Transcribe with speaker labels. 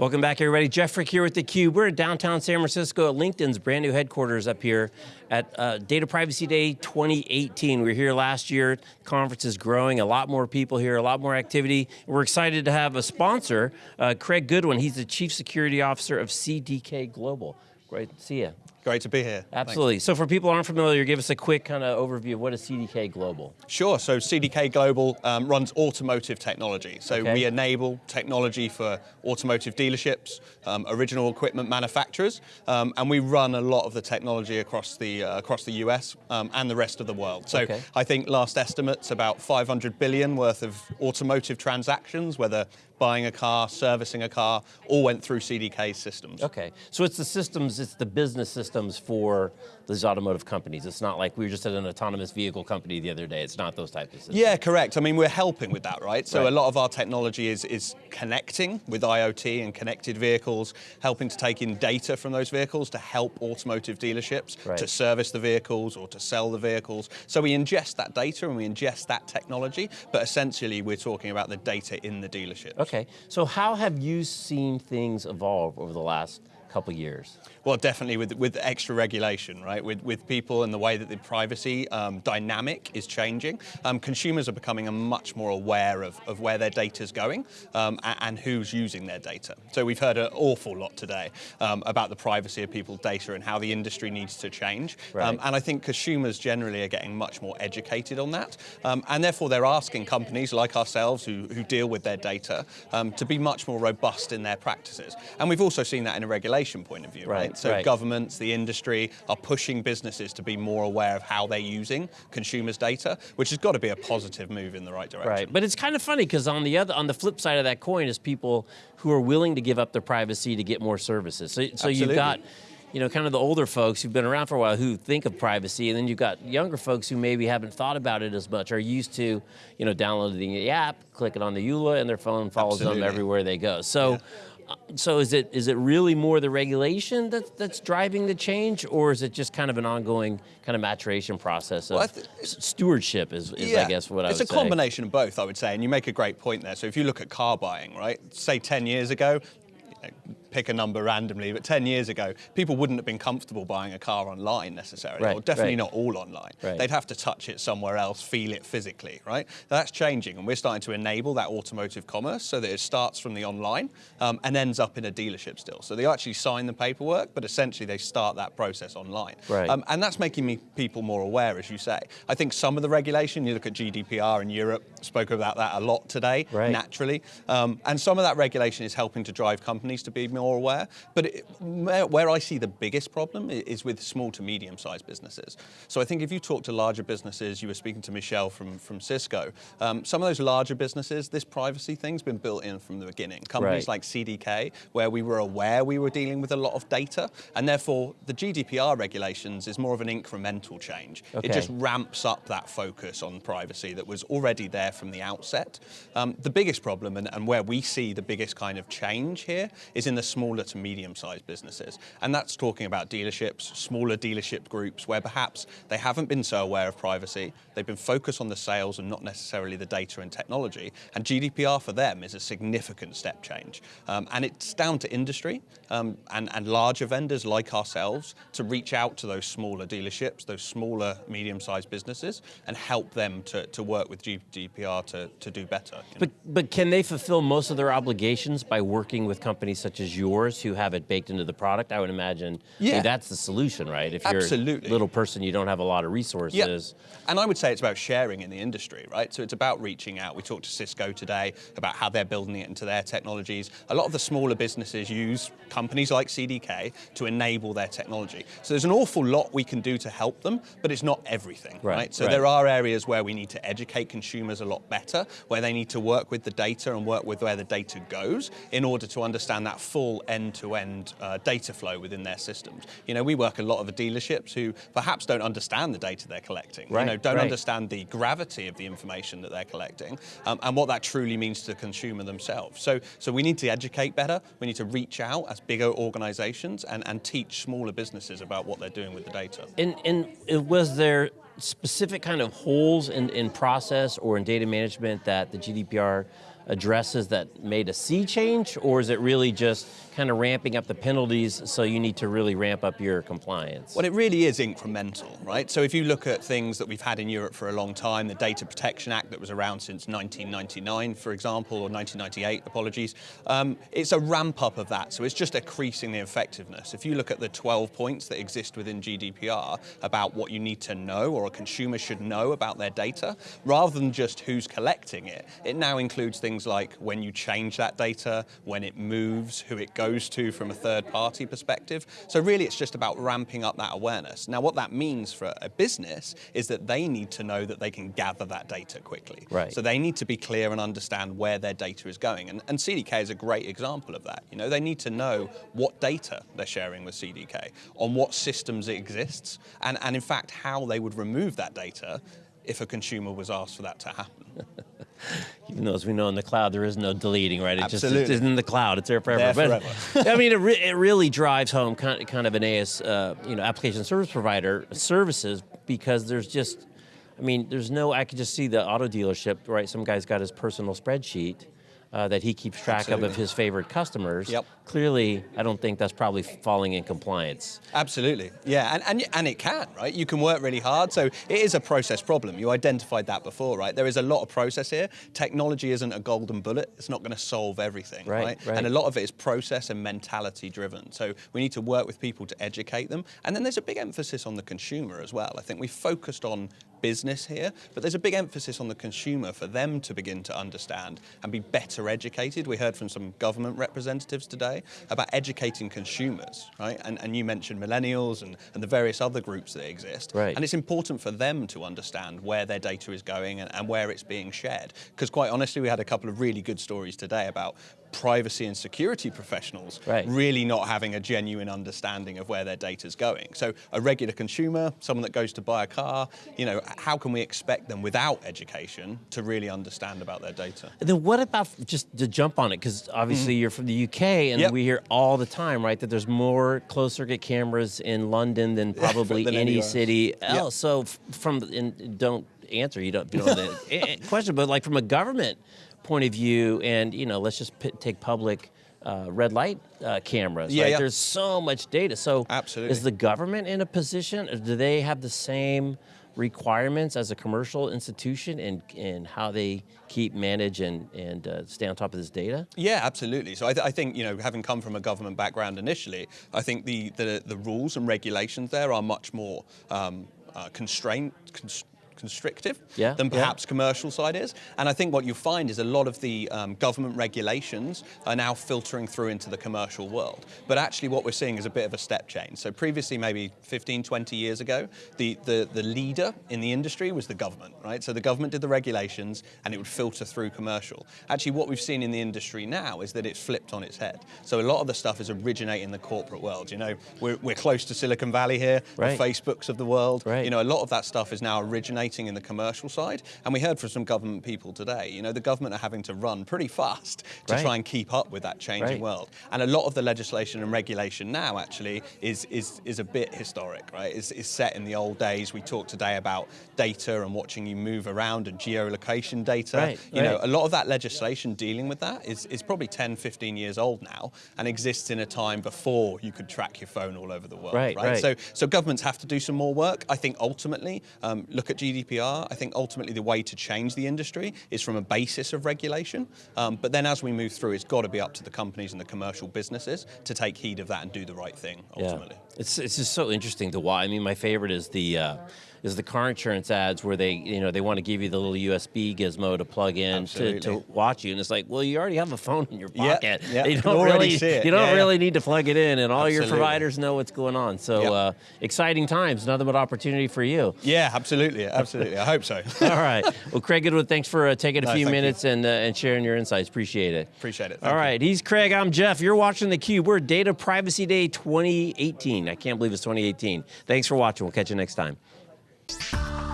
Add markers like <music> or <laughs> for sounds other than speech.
Speaker 1: Welcome back everybody. Jeff Frick here with theCUBE. We're in downtown San Francisco at LinkedIn's brand new headquarters up here at uh, Data Privacy Day 2018. We were here last year, conference is growing, a lot more people here, a lot more activity. We're excited to have a sponsor, uh, Craig Goodwin. He's the Chief Security Officer of CDK Global. Great to see you.
Speaker 2: Great to be here.
Speaker 1: Absolutely. Thanks. So for people who aren't familiar, give us a quick kind of overview of what is CDK Global?
Speaker 2: Sure, so CDK Global um, runs automotive technology. So okay. we enable technology for automotive dealerships, um, original equipment manufacturers, um, and we run a lot of the technology across the, uh, across the US um, and the rest of the world. So okay. I think last estimates about 500 billion worth of automotive transactions, whether buying a car, servicing a car, all went through CDK systems.
Speaker 1: Okay, so it's the systems, it's the business systems for these automotive companies. It's not like we were just at an autonomous vehicle company the other day. It's not those types of systems.
Speaker 2: Yeah, correct. I mean, we're helping with that, right? So right. a lot of our technology is, is connecting with IoT and connected vehicles, helping to take in data from those vehicles to help automotive dealerships right. to service the vehicles or to sell the vehicles. So we ingest that data and we ingest that technology, but essentially we're talking about the data in the dealership.
Speaker 1: Okay, so how have you seen things evolve over the last couple years?
Speaker 2: Well, definitely with, with extra regulation, right? With, with people and the way that the privacy um, dynamic is changing, um, consumers are becoming a much more aware of, of where their data is going um, and, and, who's using their data. So we've heard an awful lot today um, about the privacy of people's data and how the industry needs to change. Right. Um, and I think consumers generally are getting much more educated on that. Um, and therefore they're asking companies like ourselves who, who deal with their data to be much more robust in their practices. And we've also seen that in a regulation regulation point of view, right? right? So
Speaker 1: right.
Speaker 2: governments, the industry are pushing businesses to be more aware of how they're using consumers' data, which has got to be a positive move in the right direction.
Speaker 1: Right, but it's kind of funny because on the other, on the flip side of that coin is people who are willing to give up their privacy to get more services. So, so you've got you know, kind of the older folks who've been around for a while who think of privacy, and then you've got younger folks who maybe haven't thought about it as much, are used to, you know, downloading the app, clicking on the EULA, and their phone follows Absolutely. them everywhere they go. So, yeah so is it is it really more the regulation that, that's driving the change, or is it just kind of an ongoing kind of maturation process of well, stewardship is, is yeah, I guess what I would
Speaker 2: say. It's a combination of both, I would say, and you make a great point there. So if you look at car buying, right, say 10 years ago, pick a number randomly, but 10 years ago, people wouldn't have been comfortable buying a car online necessarily,
Speaker 1: right,
Speaker 2: or definitely
Speaker 1: right.
Speaker 2: not all online.
Speaker 1: Right.
Speaker 2: They'd have to touch it somewhere else, feel it physically, right? That's changing, and we're starting to enable that automotive commerce so that it starts from the online um, and ends up in a dealership still. So they actually sign the paperwork, but essentially they start that process online.
Speaker 1: Right. Um,
Speaker 2: and that's making me, people more aware, as you say. I think some of the regulation, you look at GDPR in Europe, spoke about that a lot today, naturally, um, and some of that regulation is helping to drive companies to be more aware, but but it, where I see the biggest problem is with small to medium sized businesses. So I think if you talk to larger businesses, you were speaking to Michelle from, from Cisco, um, some of those larger businesses, this privacy thing's been built in from the beginning. Companies
Speaker 1: right.
Speaker 2: like CDK, where we were aware we were dealing with a lot of data, and therefore the GDPR regulations is more of an incremental change.
Speaker 1: Okay.
Speaker 2: It just ramps up that focus on privacy that was already there from the outset. Um, the biggest problem, and, and where we see the biggest kind of change here, is in the smaller to medium medium-sized businesses. And that's talking about dealerships, smaller dealership groups where perhaps they haven't been so aware of privacy, they've been focused on the sales and not necessarily the data and technology. And GDPR for them is a significant step change. Um, and it's down to industry um, and, and larger vendors like ourselves to reach out to those smaller dealerships, those smaller medium-sized businesses and help them to, to work with GDPR to, to do better.
Speaker 1: But, know? but can they fulfill most of their obligations by working with companies such as yours who have it baked into the product, I would imagine yeah. I mean, that's the solution, right? If you're a little person, you don't have a lot of resources.
Speaker 2: Yeah. And I would say it's about sharing in the industry, right? So it's about reaching out. We talked to Cisco today about how they're building it into their technologies. A lot of the smaller businesses use companies like CDK to enable their technology. So there's an awful lot we can do to help them, but it's not everything, right? right? So
Speaker 1: right.
Speaker 2: there are areas where we need to educate consumers a lot better, where they need to work with the data and work with where the data goes in order to understand that full end-to-end -end, uh, data flow within their systems. You know, we work a lot of dealerships who perhaps don't understand the data they're collecting,
Speaker 1: right,
Speaker 2: you know, don't
Speaker 1: right.
Speaker 2: understand the gravity of the information that they're collecting um, and what that truly means to the consumer themselves. So, so we need to educate better, we need to reach out as bigger organizations and, and teach smaller businesses about what they're doing with the data.
Speaker 1: And, and was there specific kind of holes in, in process or in data management that the GDPR addresses that made a sea change, or is it really just kind of ramping up the penalties so you need to really ramp up your compliance?
Speaker 2: Well, it really is incremental, right? So if you look at things that we've had in Europe for a long time, the Data Protection Act that was around since 1999, for example, or 1998, apologies, um, it's a ramp up of that. So it's just increasing the effectiveness. If you look at the 12 points that exist within GDPR about what you need to know or a consumer should know about their data, rather than just who's collecting it, it now includes things like when you change that data, when it moves, who it goes to from a third party perspective. So really it's just about ramping up that awareness. Now what that means for a business is that they need to know that they can gather that data quickly.
Speaker 1: Right.
Speaker 2: So they need to be clear and understand where their data is going. And, and CDK is a great example of that. You know, they need to know what data they're sharing with CDK, on what systems it exists, and, and in fact how they would remove that data if a consumer was asked for that to happen. <laughs>
Speaker 1: Even though, as we know, in the cloud, there is no deleting, right? It
Speaker 2: Absolutely.
Speaker 1: just it's in the cloud. It's there forever.
Speaker 2: There
Speaker 1: but, <laughs> I mean, it, re it really drives home kind of, kind of an AS, uh, you know, application service provider services because there's just, I mean, there's no, I could just see the auto dealership, right? Some guy's got his personal spreadsheet uh, that he keeps track
Speaker 2: Absolutely.
Speaker 1: of of his favorite customers.
Speaker 2: Yep.
Speaker 1: Clearly, I don't think that's probably falling in compliance.
Speaker 2: Absolutely, yeah, and, and, and it can, right? You can work really hard, so it is a process problem. You identified that before, right? There is a lot of process here. Technology isn't a golden bullet. It's not going to solve everything,
Speaker 1: Right,
Speaker 2: right,
Speaker 1: right.
Speaker 2: And a lot of it is process and mentality driven. So we need to work with people to educate them. And then there's a big emphasis on the consumer as well. I think we focused on business here, but there's a big emphasis on the consumer for them to begin to understand and be better educated. We heard from some government representatives today about educating consumers, right? And, and you mentioned millennials and, and the various other groups that exist.
Speaker 1: Right.
Speaker 2: And it's important for them to understand where their data is going and, and where it's being shared. Because quite honestly, we had a couple of really good stories today about privacy and security professionals
Speaker 1: Right.
Speaker 2: really not having a genuine understanding of where their data is going. So a regular consumer, someone that goes to buy a car, you know, how can we expect them without education to really understand about their data?
Speaker 1: And then what about just to jump on it? Because obviously mm-hmm. you're from the UK, and.
Speaker 2: Yep.
Speaker 1: we hear all the time, right, that there's more closed circuit cameras in London than <laughs> probably
Speaker 2: Than
Speaker 1: any city else. So from don't answer, you don't, you don't know the <laughs> question, but like from a government point of view, and you know, let's just p- take public. Uh, red light uh, cameras,
Speaker 2: Yeah,
Speaker 1: right?
Speaker 2: yeah.
Speaker 1: There's so much data. So,
Speaker 2: Absolutely.
Speaker 1: is the government in a position? Or do they have the same requirements as a commercial institution in in how they keep, manage, and and uh, stay on top of this data?
Speaker 2: Yeah, absolutely. So I, th I think you know, having come from a government background initially, I think the the, the rules and regulations there are much more um, uh, constrained. Const constrictive
Speaker 1: Yeah,
Speaker 2: than
Speaker 1: yeah.
Speaker 2: perhaps commercial side is. And I think what you find is a lot of the um, government regulations are now filtering through into the commercial world. But actually what we're seeing is a bit of a step change. So previously, maybe 15, 20 years ago, the, the, the leader in the industry was the government, right? So the government did the regulations and it would filter through commercial. Actually, what we've seen in the industry now is that it's flipped on its head. So a lot of the stuff is originating in the corporate world. You know, we're, we're close to Silicon Valley here,
Speaker 1: Right.
Speaker 2: the Facebooks of the world.
Speaker 1: Right.
Speaker 2: You know, a lot of that stuff is now originating in the commercial side. And we heard from some government people today, you know, the government are having to run pretty fast to
Speaker 1: Right.
Speaker 2: try and keep up with that changing
Speaker 1: Right.
Speaker 2: world. And a lot of the legislation and regulation now actually is, is, is a bit historic, right? It's, it's set in the old days. We talked today about data and watching you move around and geolocation data.
Speaker 1: Right,
Speaker 2: You know, a lot of that legislation dealing with that is, is probably 10, 15 years old now and exists in a time before you could track your phone all over the world.
Speaker 1: Right, right.
Speaker 2: So, so governments have to do some more work. I think ultimately, um, look at GDPR. I think ultimately the way to change the industry is from a basis of regulation. Um, but then as we move through, it's got to be up to the companies and the commercial businesses to take heed of that and do the right thing ultimately.
Speaker 1: Yeah. It's it's just so interesting to watch. I mean, my favorite is the uh, is the car insurance ads where they you know they want to give you the little USB gizmo to plug in to, to watch you, and it's like, well, you already have a phone in your pocket.
Speaker 2: yeah.
Speaker 1: You
Speaker 2: You
Speaker 1: don't really you don't
Speaker 2: Yeah, yeah.
Speaker 1: really need to plug it in, and all your providers know what's going on. So
Speaker 2: Yep.
Speaker 1: uh, exciting times, nothing but opportunity for you.
Speaker 2: Yeah, absolutely, absolutely. I hope so. <laughs>
Speaker 1: All right. Well, Craig Goodwin, thanks for uh, taking a
Speaker 2: No,
Speaker 1: few
Speaker 2: thank you.
Speaker 1: minutes and uh, and sharing your insights. Appreciate it.
Speaker 2: Appreciate it.
Speaker 1: All
Speaker 2: Thank you.
Speaker 1: he's Craig. I'm Jeff. You're watching theCUBE. We're Data Privacy Day 2018. I can't believe it's 2018. Thanks for watching. We'll catch you next time. Bye.